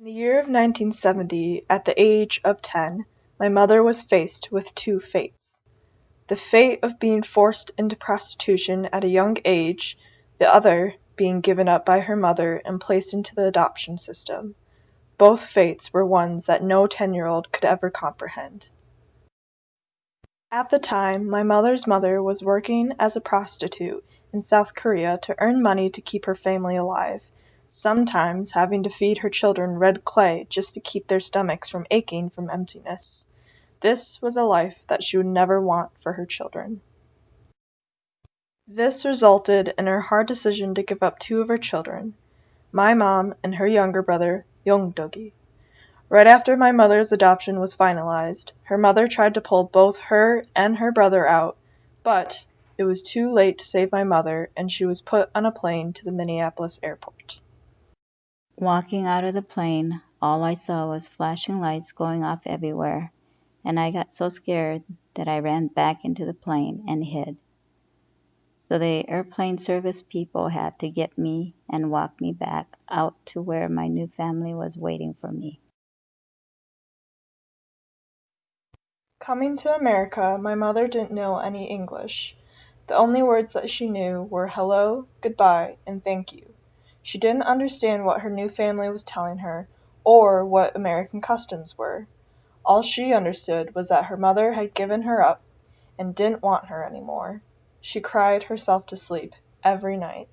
In the year of 1970, at the age of ten, my mother was faced with two fates. The fate of being forced into prostitution at a young age, the other, being given up by her mother and placed into the adoption system. Both fates were ones that no ten year old could ever comprehend. At the time, my mother's mother was working as a prostitute in South Korea to earn money to keep her family alive sometimes having to feed her children red clay just to keep their stomachs from aching from emptiness. This was a life that she would never want for her children. This resulted in her hard decision to give up two of her children, my mom and her younger brother, Yongdugi. Right after my mother's adoption was finalized, her mother tried to pull both her and her brother out, but it was too late to save my mother and she was put on a plane to the Minneapolis airport. Walking out of the plane, all I saw was flashing lights going off everywhere, and I got so scared that I ran back into the plane and hid. So the airplane service people had to get me and walk me back out to where my new family was waiting for me. Coming to America, my mother didn't know any English. The only words that she knew were hello, goodbye, and thank you. She didn't understand what her new family was telling her, or what American customs were. All she understood was that her mother had given her up and didn't want her any more. She cried herself to sleep every night.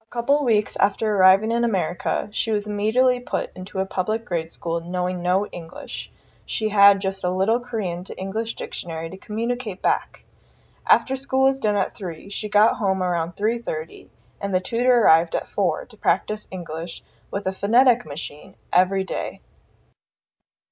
A couple weeks after arriving in America, she was immediately put into a public grade school knowing no English. She had just a little Korean to English dictionary to communicate back. After school was done at three, she got home around 3:30 and the tutor arrived at four to practice English with a phonetic machine every day.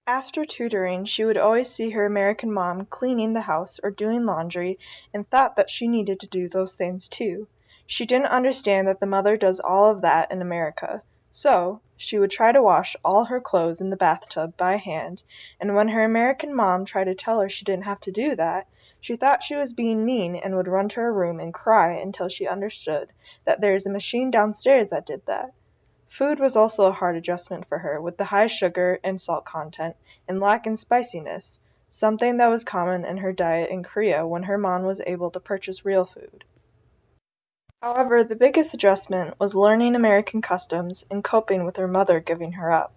After tutoring she would always see her American mom cleaning the house or doing laundry and thought that she needed to do those things too. She didn't understand that the mother does all of that in America. So, she would try to wash all her clothes in the bathtub by hand, and when her American mom tried to tell her she didn't have to do that, she thought she was being mean and would run to her room and cry until she understood that there is a machine downstairs that did that. Food was also a hard adjustment for her, with the high sugar and salt content, and lack in spiciness, something that was common in her diet in Korea when her mom was able to purchase real food. However, the biggest adjustment was learning American customs and coping with her mother giving her up.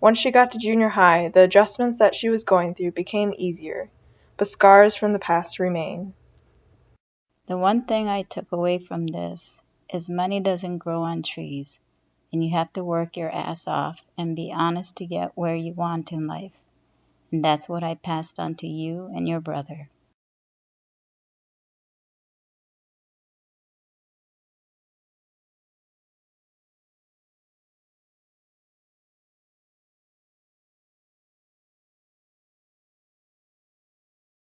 Once she got to junior high, the adjustments that she was going through became easier but scars from the past remain. The one thing I took away from this is money doesn't grow on trees, and you have to work your ass off and be honest to get where you want in life. And that's what I passed on to you and your brother.